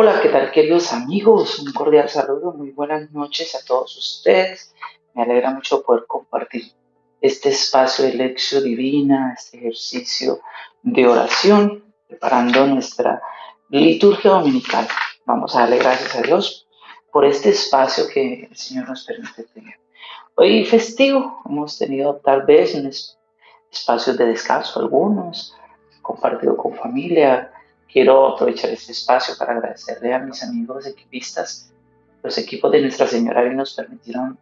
Hola, ¿qué tal queridos amigos? Un cordial saludo, muy buenas noches a todos ustedes. Me alegra mucho poder compartir este espacio de lección divina, este ejercicio de oración, preparando nuestra liturgia dominical. Vamos a darle gracias a Dios por este espacio que el Señor nos permite tener. Hoy festivo, hemos tenido tal vez un espacio de descanso algunos, compartido con familia, Quiero aprovechar este espacio para agradecerle a mis amigos equipistas. Los equipos de Nuestra Señora que nos permitieron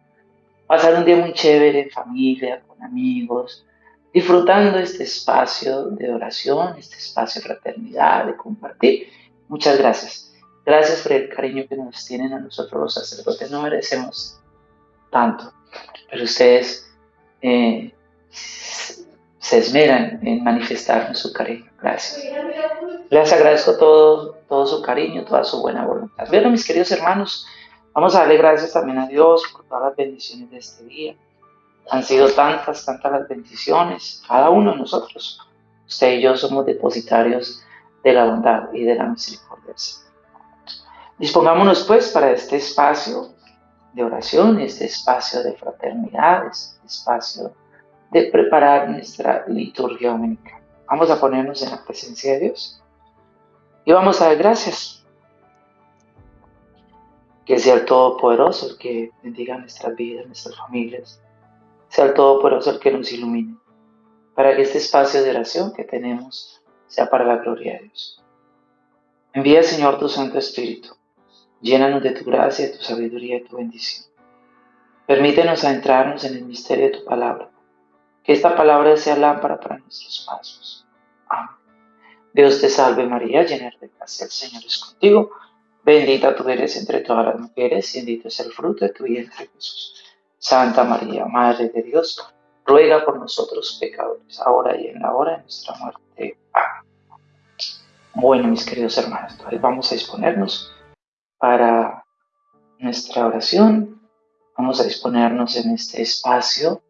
pasar un día muy chévere en familia, con amigos, disfrutando este espacio de oración, este espacio de fraternidad, de compartir. Muchas gracias. Gracias por el cariño que nos tienen a nosotros los sacerdotes. No merecemos tanto, pero ustedes eh, se esmeran en manifestarnos su cariño. Gracias. Les agradezco todo, todo su cariño, toda su buena voluntad. Bueno, mis queridos hermanos, vamos a darle gracias también a Dios por todas las bendiciones de este día. Han sido tantas, tantas las bendiciones, cada uno de nosotros. Usted y yo somos depositarios de la bondad y de la misericordia. Dispongámonos pues para este espacio de oración, este espacio de fraternidad, este espacio de preparar nuestra liturgia dominical. Vamos a ponernos en la presencia de Dios y vamos a dar gracias. Que sea el Todopoderoso el que bendiga nuestras vidas, nuestras familias. Sea el Todopoderoso el que nos ilumine. Para que este espacio de oración que tenemos sea para la gloria de Dios. Envía, Señor, tu Santo Espíritu. Llénanos de tu gracia, de tu sabiduría y tu bendición. Permítenos adentrarnos en el misterio de tu palabra. Que esta palabra sea lámpara para nuestros pasos. Amén. Dios te salve María, llena de gracia, el Señor es contigo. Bendita tú eres entre todas las mujeres y bendito es el fruto de tu vientre Jesús. Santa María, Madre de Dios, ruega por nosotros pecadores, ahora y en la hora de nuestra muerte. Amén. Bueno, mis queridos hermanos, vamos a disponernos para nuestra oración. Vamos a disponernos en este espacio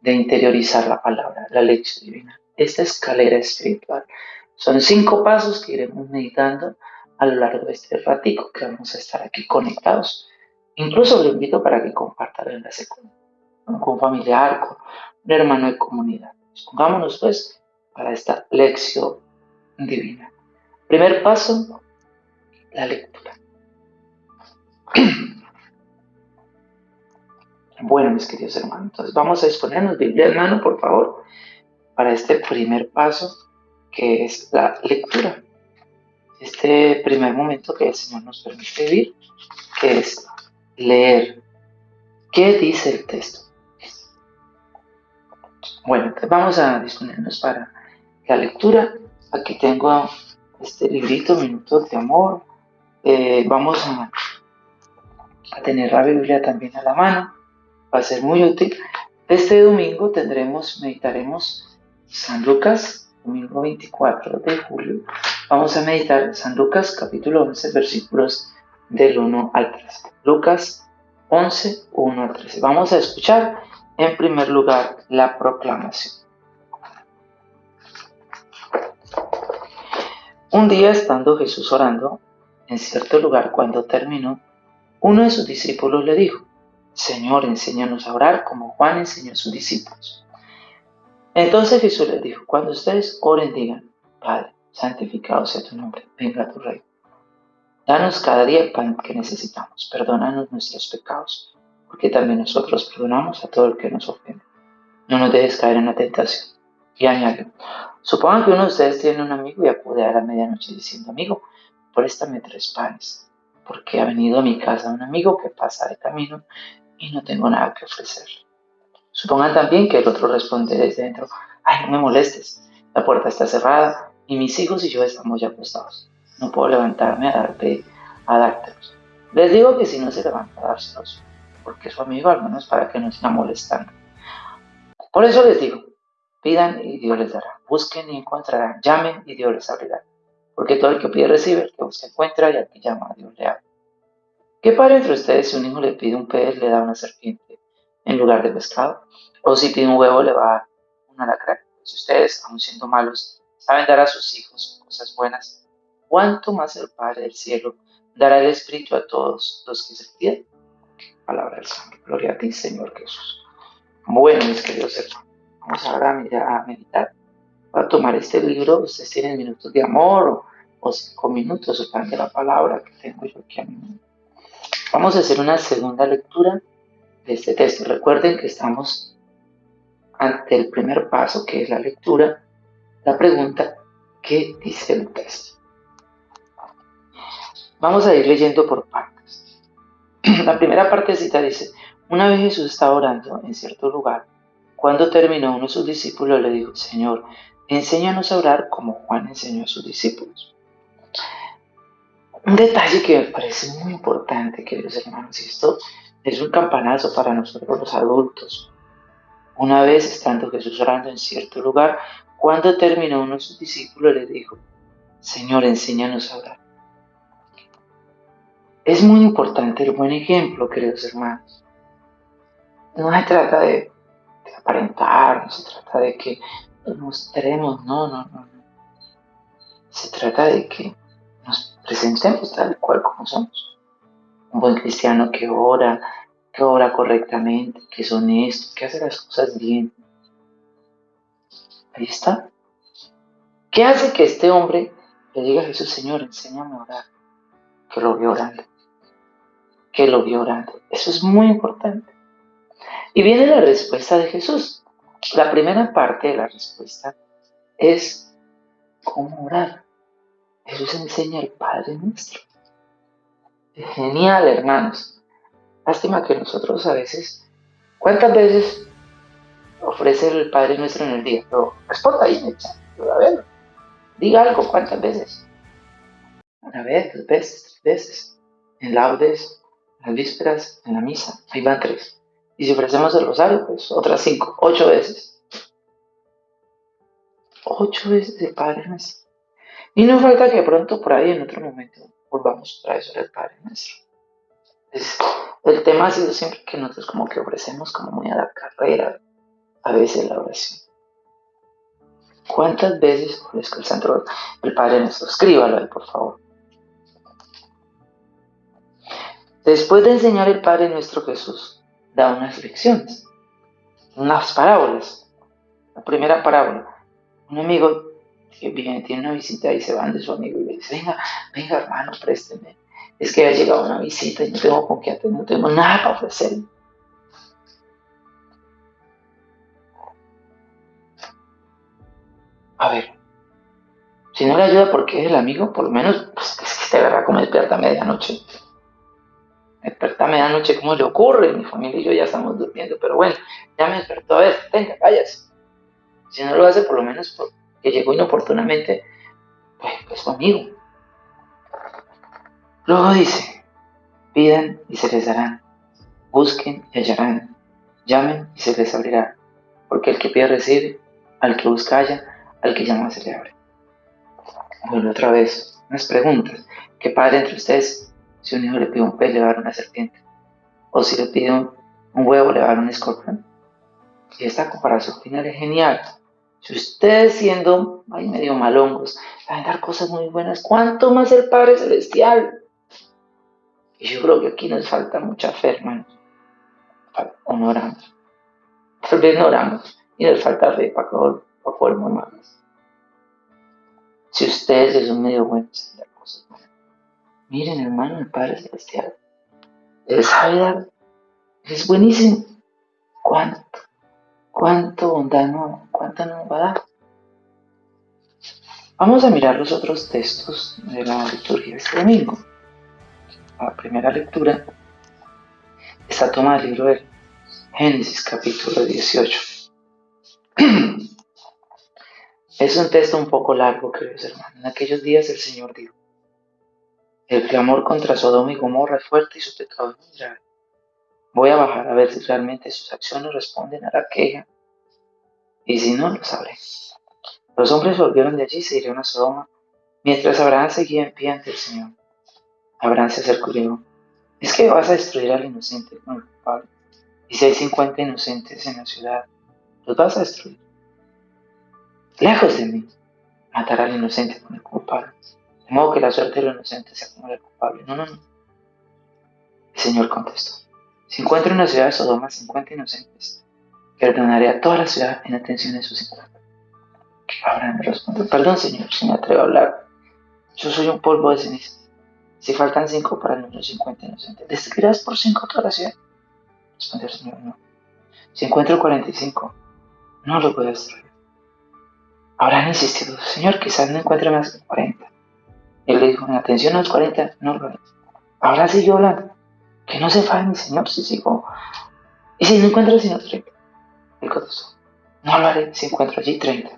de interiorizar la palabra, la lección divina, esta escalera espiritual son cinco pasos que iremos meditando a lo largo de este ratico que vamos a estar aquí conectados. Incluso lo invito para que compartan en la segunda, con un familiar, con un hermano de comunidad. Pongámonos pues para esta lección divina. Primer paso, la lectura. Bueno, mis queridos hermanos, entonces vamos a exponernos Biblia hermano, por favor, para este primer paso que es la lectura. Este primer momento que el Señor nos permite vivir, que es leer. ¿Qué dice el texto? Bueno, entonces vamos a disponernos para la lectura. Aquí tengo este librito, Minutos de Amor. Eh, vamos a tener la Biblia también a la mano. Va a ser muy útil. Este domingo tendremos, meditaremos San Lucas domingo 24 de julio, vamos a meditar San Lucas capítulo 11, versículos del 1 al 13. Lucas 11, 1 al 13. Vamos a escuchar en primer lugar la proclamación. Un día estando Jesús orando en cierto lugar cuando terminó, uno de sus discípulos le dijo, Señor, enséñanos a orar como Juan enseñó a sus discípulos. Entonces Jesús les dijo, cuando ustedes oren, digan, Padre, santificado sea tu nombre, venga tu reino. Danos cada día el pan que necesitamos, perdónanos nuestros pecados, porque también nosotros perdonamos a todo el que nos ofende. No nos dejes caer en la tentación. Y añadió, supongan que uno de ustedes tiene un amigo y acude a la medianoche diciendo, amigo, préstame tres panes, porque ha venido a mi casa un amigo que pasa de camino y no tengo nada que ofrecerle. Supongan también que el otro responde desde dentro, ay, no me molestes, la puerta está cerrada y mis hijos y yo estamos ya acostados. No puedo levantarme a, darte, a dártelos. Les digo que si no se levanta a dárselos, porque su amigo al menos para que no siga molestando. Por eso les digo, pidan y Dios les dará, busquen y encontrarán, llamen y Dios les abrirá. Porque todo el que pide recibe, el que busca encuentra y al que llama a Dios le abre. ¿Qué padre entre ustedes si un hijo le pide un pez le da una serpiente? En lugar de pescado. O si pide un huevo, le va a dar un alacrán. Si ustedes, aun siendo malos, saben dar a sus hijos cosas buenas, ¿cuánto más el Padre del cielo dará el Espíritu a todos los que se piden? Palabra del Señor. Gloria a ti, Señor Jesús. Bueno, mis queridos hermanos, vamos ahora a meditar. Voy a tomar este libro, ustedes tienen minutos de amor o, cinco minutos o de la palabra que tengo yo aquí a mí. Vamos a hacer una segunda lectura de este texto. Recuerden que estamos ante el primer paso, que es la lectura, la pregunta, ¿qué dice el texto? Vamos a ir leyendo por partes. La primera partecita dice, una vez Jesús estaba orando en cierto lugar. Cuando terminó, uno de sus discípulos le dijo, Señor, enséñanos a orar como Juan enseñó a sus discípulos. Un detalle que me parece muy importante, queridos hermanos, y esto es un campanazo para nosotros los adultos. Una vez estando Jesús orando en cierto lugar, cuando terminó uno de sus discípulos le dijo, Señor, enséñanos a orar. Es muy importante el buen ejemplo, queridos hermanos. No se trata de, aparentar, no se trata de que nos mostremos, no, no, no, no. Se trata de que nos presentemos tal cual como somos. Un buen cristiano que ora, que ora correctamente, que es honesto, que hace las cosas bien. Ahí está. ¿Qué hace que este hombre le diga a Jesús, Señor, enséñame a orar? Que lo vio orando. Que lo vio orando. Eso es muy importante. Y viene la respuesta de Jesús. La primera parte de la respuesta es cómo orar. Jesús enseña al Padre nuestro. genial, hermanos. Lástima que nosotros a veces, ¿cuántas veces ofrece el Padre Nuestro en el día? Pero responda ahí, a ver, diga algo, ¿cuántas veces? Una vez, dos veces, tres veces. En laudes, en las vísperas, en la misa, ahí van tres. Y si ofrecemos el rosario, pues otras cinco, ocho veces. Ocho veces el Padre Nuestro. Y no falta que pronto por ahí en otro momento volvamos a eso el Padre Nuestro. El tema ha sido siempre que nosotros como que ofrecemos como muy a la carrera a veces la oración. ¿Cuántas veces ofrezco el Santo el Padre nuestro? Escríbalo ahí, por favor. Después de enseñar el Padre nuestro Jesús, da unas lecciones, unas parábolas. La primera parábola, un amigo que viene, tiene una visita y se van de su amigo y le dice, venga, venga hermano, présteme es que ha llegado una visita y no tengo con qué atender, no tengo nada para ofrecer. A ver, si no le ayuda porque es el amigo, por lo menos pues, es que te agarra como despierta a medianoche. Despierta a medianoche, ¿cómo le ocurre? Mi familia y yo ya estamos durmiendo, pero bueno, ya me despertó. A ver, venga, váyase. Si no lo hace, por lo menos porque llegó inoportunamente, pues, pues su amigo. Luego dice, pidan y se les darán, busquen y hallarán, llamen y se les abrirá, porque el que pide recibe, al que busca halla, al que llama se le abre. Bueno, otra vez, unas preguntas. ¿Qué padre entre ustedes, si un hijo le pide un pez, le va a dar una serpiente? ¿O si le pide un, huevo, le va a dar un escorpión? Y esta comparación final es genial. Si ustedes siendo ay, medio malongos, van a dar cosas muy buenas, ¿cuánto más el Padre Celestial? Y yo creo que aquí nos falta mucha fe, hermanos. O no oramos. Tal vez no oramos y nos falta fe para, para poder. Si ustedes son medio buenos en cosas miren, hermano, el Padre Celestial. Él sabe dar. Es buenísimo. ¿Cuánto? ¿Cuánto bondad no? ¿Cuánto nos va a dar? Vamos a mirar los otros textos de la liturgia de este domingo la primera lectura está tomada del libro de Génesis capítulo 18. Es un texto un poco largo, queridos hermanos. En aquellos días el Señor dijo, el clamor contra Sodoma y Gomorra es fuerte y su pecado es muy grave. Voy a bajar a ver si realmente sus acciones responden a la queja y si no, lo sabré. Los hombres volvieron de allí y se dirigieron a Sodoma mientras Abraham seguía en pie ante el Señor. Abraham se acercó y dijo, es que vas a destruir al inocente con el culpable. Y si hay 50 inocentes en la ciudad, los vas a destruir. Lejos de mí, matar al inocente con el culpable. De modo que la suerte de los inocentes sea como la culpable. No, no, no. El Señor contestó. Si encuentro en la ciudad de Sodoma 50 inocentes, perdonaré a toda la ciudad en atención de sus 50. Abraham respondió, perdón Señor, si me atrevo a hablar. Yo soy un polvo de cenizas. Si faltan cinco para el número 50 inocentes, ¿destruirás por cinco toda la ciudad? Respondió el Señor, no. Si encuentro 45, no lo a destruir. Abraham insistido, Señor, quizás no encuentre más que 40. Él le dijo, en atención a los 40, no lo haré. Ahora siguió hablando, que no se mi Señor si sigo. Y si no encuentro sino 30. Él contestó, no lo haré si encuentro allí 30.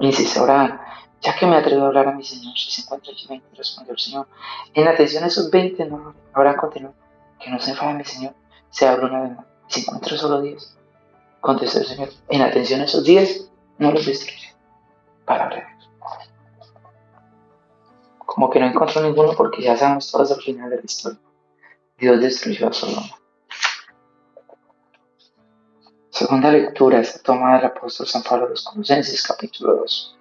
Insiste Abraham, ya que me atrevo a hablar a mi Señor, si se encuentra allí 20, respondió el Señor. En atención a esos 20, no. Abraham continuó, que no se enfade mi Señor, se abre una vez más. Si encuentro solo 10, contestó el Señor, en atención a esos 10, no los destruiré. Palabra de Dios. Como que no encontró ninguno porque ya sabemos todos al final de la historia. Dios destruyó a Sodoma. Segunda lectura está tomada del apóstol San Pablo de los Colosenses, capítulo 2.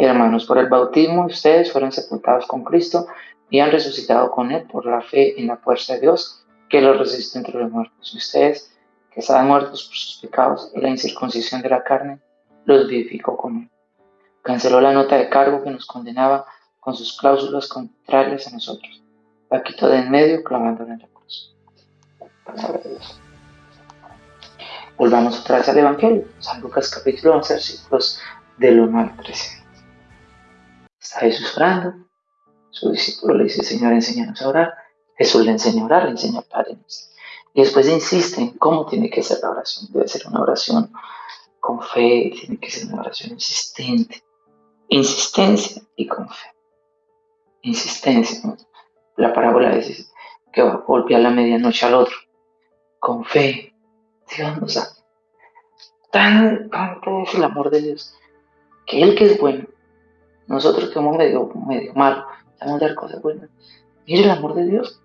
Hermanos, por el bautismo ustedes fueron sepultados con Cristo y han resucitado con Él por la fe en la fuerza de Dios que los resiste entre los muertos. Ustedes, que estaban muertos por sus pecados y la incircuncisión de la carne, los vivificó con Él. Canceló la nota de cargo que nos condenaba con sus cláusulas contrarias a nosotros. La quitó de en medio clavándola en la cruz. Palabra de Dios. Volvamos otra vez al Evangelio. San Lucas capítulo 11, versículos del 1 al 13. Está Jesús orando. Su discípulo le dice, Señor, enséñanos a orar. Jesús le enseña a orar, le enseña a Padre Y después insiste en cómo tiene que ser la oración. Debe ser una oración con fe, tiene que ser una oración insistente. Insistencia y con fe. Insistencia. La parábola dice que va a golpear la medianoche al otro. Con fe. Dios nos da. Tan, tanto es el amor de Dios. Que Él que es bueno. Nosotros que somos medio, medio malos. A dar cosas buenas. Mire el amor de Dios.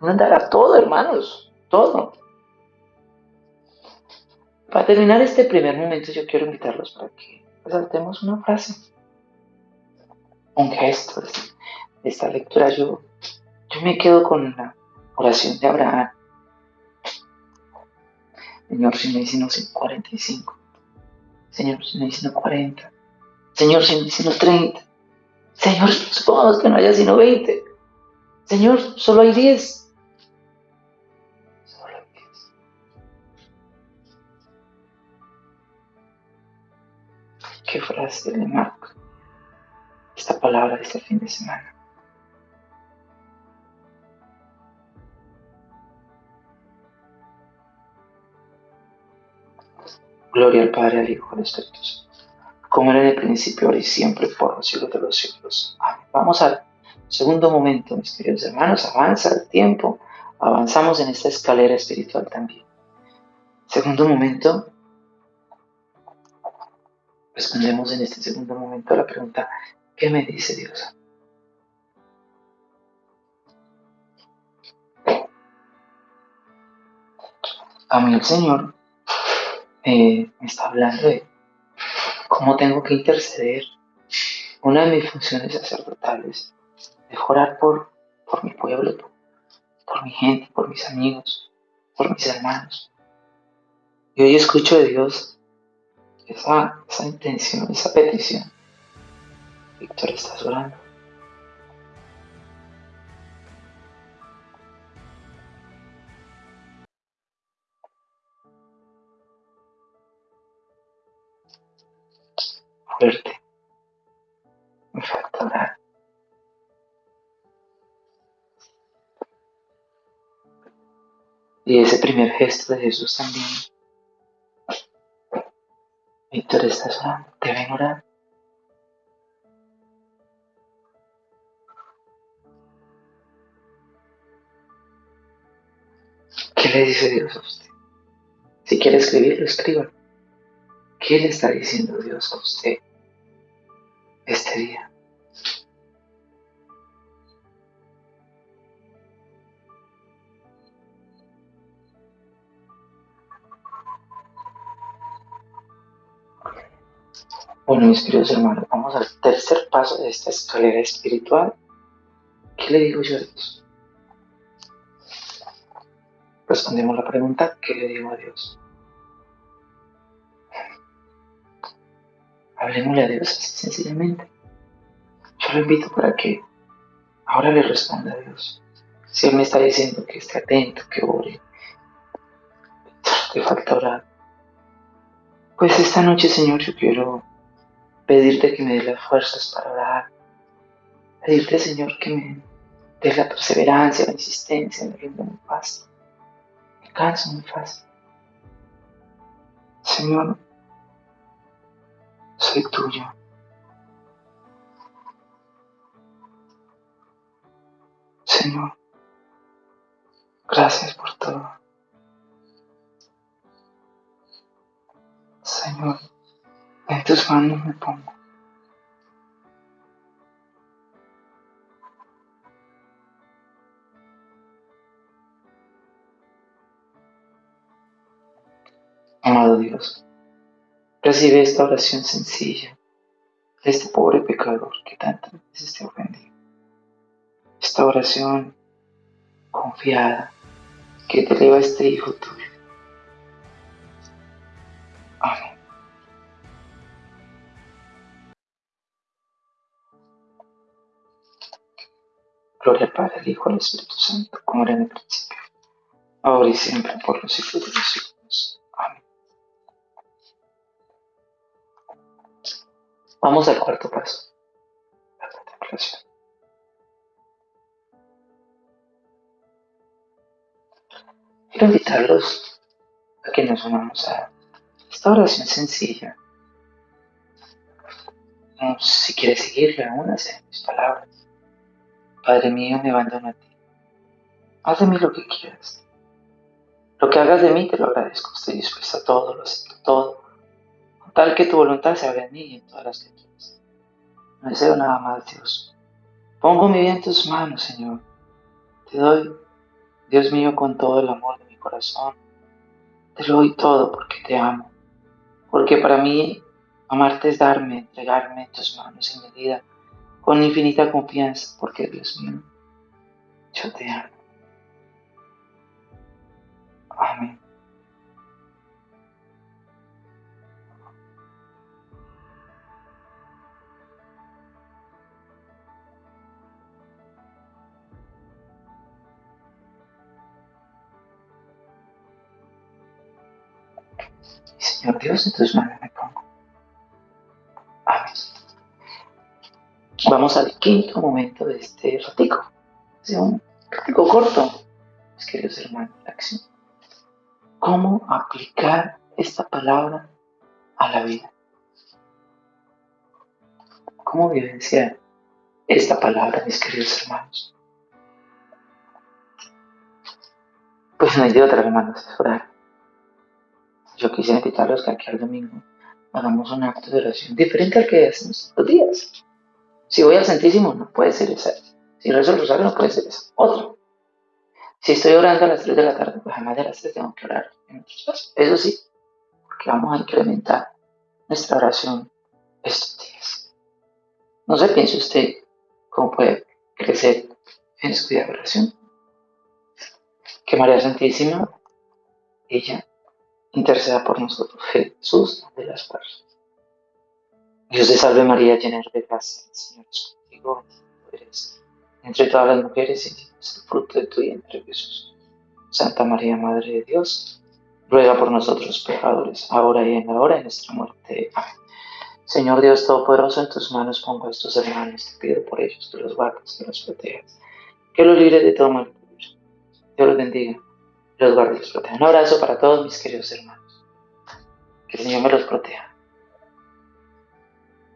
Nos dará todo, hermanos. Todo. Para terminar este primer momento, yo quiero invitarlos para que resaltemos una frase un gesto de esta lectura. Yo, yo me quedo con la oración de Abraham. Señor, si me dicen 45. Señor, si me dicen 40. Señor, si me dicen 30. Señor, supongamos que no haya sino 20. Señor, solo hay 10. Solo hay 10. ¿Qué frase le marca? esta palabra de este fin de semana. Gloria al Padre, al Hijo, al Espíritu como era en el principio, ahora y siempre, por los siglos de los siglos. Vamos al segundo momento, mis queridos hermanos. Avanza el tiempo, avanzamos en esta escalera espiritual también. Segundo momento, respondemos en este segundo momento a la pregunta, ¿Qué me dice Dios? A mí el Señor eh, me está hablando de cómo tengo que interceder. Una de mis funciones sacerdotales es orar por, por mi pueblo, por, mi gente, por mis amigos, por mis hermanos. Y hoy escucho de Dios esa, esa intención, esa petición Víctor, ¿estás orando? Me falta orar. Y ese primer gesto de Jesús también. Víctor, ¿estás orando? ¿Te ven orar? ¿Qué le dice Dios a usted? Si quiere escribirlo, escriba. ¿Qué le está diciendo Dios a usted este día? Bueno, mis queridos hermanos, vamos al tercer paso de esta escalera espiritual. ¿Qué le digo yo a Dios? Respondemos la pregunta, ¿qué le digo a Dios? Hablemosle a Dios así sencillamente. Yo lo invito para que ahora le responda a Dios. Si Él me está diciendo que esté atento, que ore, que falta orar. Pues esta noche, Señor, yo quiero pedirte que me dé las fuerzas para orar. Pedirte, Señor, que me dé la perseverancia, la insistencia, me rinda muy fácil. Me canso muy fácil. Señor, soy tuyo. Señor, gracias por todo. Señor, en tus manos me pongo. Amado Dios, recibe esta oración sencilla de este pobre pecador que tantas veces te ofendido. Esta oración confiada que te eleva este Hijo tuyo. Amén. Gloria al Padre, al Hijo, al Espíritu Santo, como era en el principio, ahora y siempre, por los siglos de los siglos. Vamos al cuarto paso, la contemplación. Quiero invitarlos a que nos unamos a esta oración sencilla. Si quieres seguirla, únase mis palabras. Padre mío, me abandono a ti. Haz de mí lo que quieras. Lo que hagas de mí te lo agradezco. Estoy dispuesta a todo, lo acepto todo. Tal que tu voluntad se haga en mí y en todas las criaturas. No deseo nada más, Dios. Pongo mi vida en tus manos, Señor. Te doy, Dios mío, con todo el amor de mi corazón. Te lo doy todo porque te amo. Porque para mí amarte es darme, entregarme en tus manos en medida con infinita confianza, porque Dios mío, yo te amo. Amén. Señor Dios, en tus manos me pongo. Amén. Vamos al quinto momento de este ratico. Un ratico corto, mis queridos hermanos, la acción. ¿Cómo aplicar esta palabra a la vida? ¿Cómo vivenciar esta palabra, mis queridos hermanos? Pues no hay de otra, hermanos, orar. Yo quisiera invitarlos que aquí al domingo hagamos un acto de oración diferente al que hacemos los días. Si voy al Santísimo, no puede ser esa. Si rezo el rosario, no puede ser esa. Otra. Si estoy orando a las 3 de la tarde, pues jamás de las 3 tengo que orar en otros pasos. Eso sí, porque vamos a incrementar nuestra oración estos días. No sé, piense usted cómo puede crecer en su vida de oración. Que María Santísima, ella, interceda por nosotros. Jesús de las fuerzas. Dios te salve María, llena de gracia, el Señor es contigo, eres entre todas las mujeres y es el fruto de tu vientre Jesús. Santa María, Madre de Dios, ruega por nosotros pecadores, ahora y en la hora de nuestra muerte. Amén. Señor Dios Todopoderoso, en tus manos pongo a estos hermanos, te pido por ellos que los guardes, que los protejas, que los libres de todo mal. Dios los bendiga, los proteja. Un abrazo para todos mis queridos hermanos. Que el Señor me los proteja.